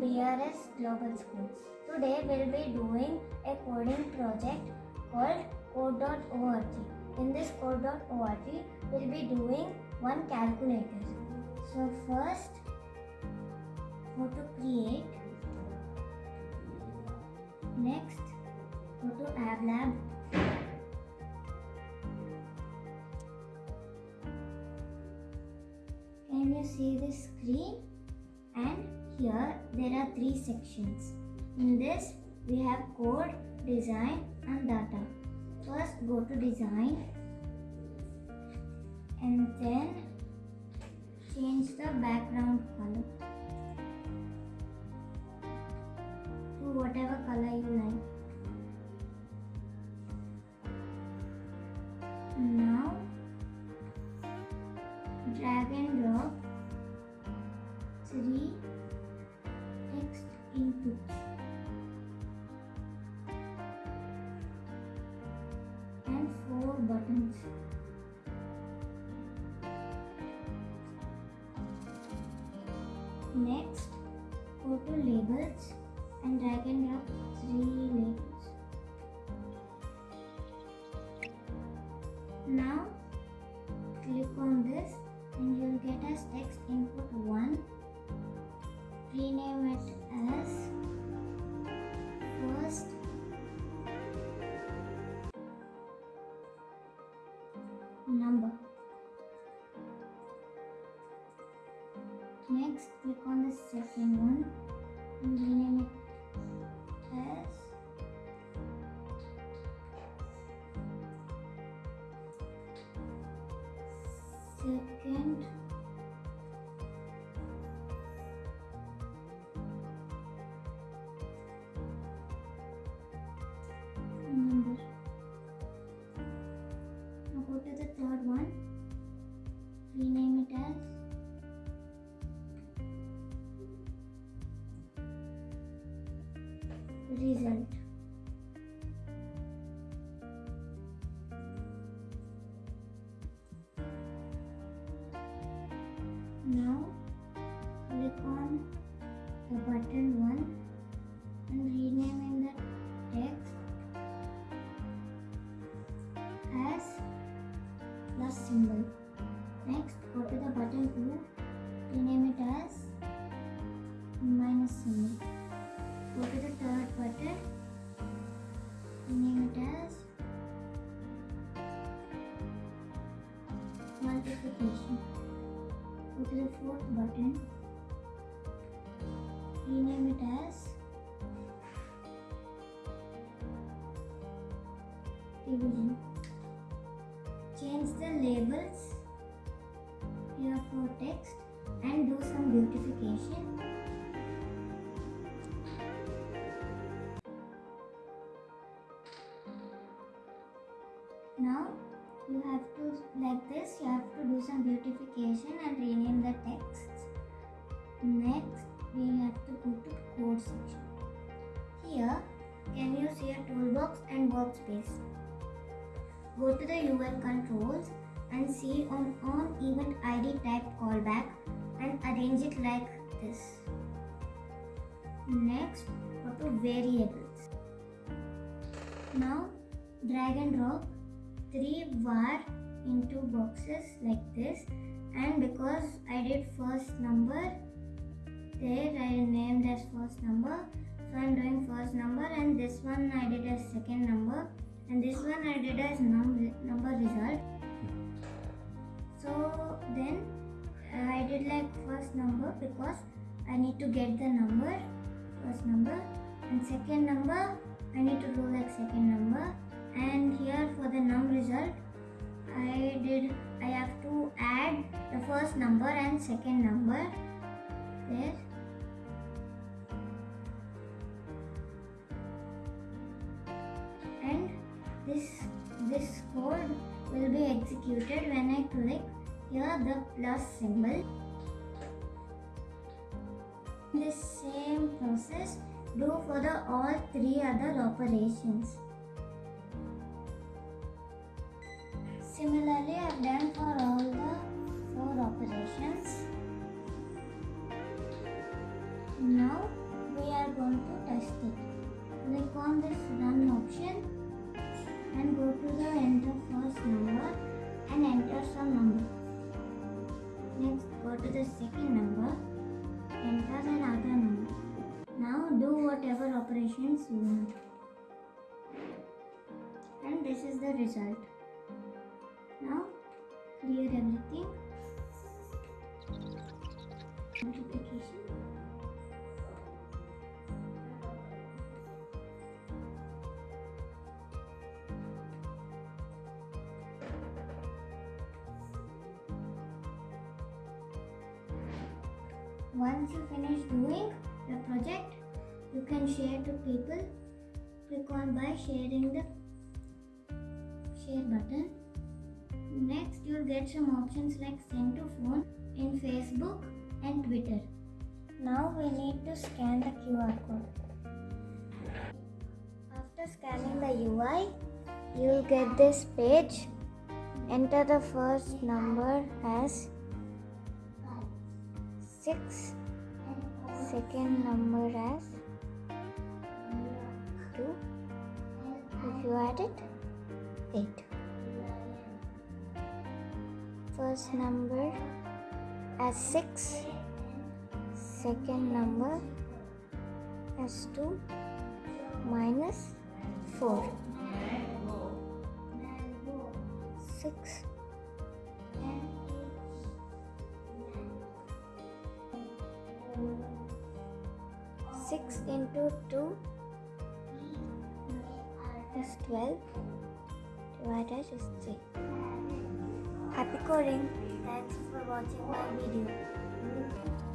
BRS Global School. Today we'll be doing a coding project called code.org. In this code.org we'll be doing one calculator. So first go to create. Next go to App Lab. Can you see the screen? And here there are three sections. In this we have code, design and data. First go to design and then change the background color to whatever color you like. Now drag and drop three Next, go to labels and drag and drop three labels. Now, click on this and you'll get as text input 1 rename it as first number next click on the second one and rename it as second result. Fourth button, rename it as division change the labels here for text and do some beautification. Like this you have to do some beautification and rename the texts. Next we have to go to code section. Here can you see a toolbox and workspace? Go to the UI controls and see on on event ID type callback and arrange it like this. Next, go to variables. Now drag and drop three var into boxes like this. And because I did first number there I named as first number. So I'm doing first number and this one I did as second number. And this one I did as num number result. So then uh, I did like first number because I need to get the number, first number. And second number second number there and this this code will be executed when I click here the plus symbol. This same process do for the all three other operations. Similarly, I've done for all the four operations. Now we are going to test it. Click on this run option and go to the enter first number and enter some number. Next go to the second number, enter another number. Now do whatever operations you want. And this is the result. Now clear everything. Once you finish doing the project, you can share to people. Click on by sharing the share button. Next, you'll get some options like send to phone in Facebook and Twitter. Now we need to scan the QR code. After scanning the UI, you'll get this page. Enter the first number as 6 second number as 2 if you add it 8 first number as 6 second number as 2 minus 4 6 6 into 2 is 12 divided is 3 happy coding. Thanks for watching my video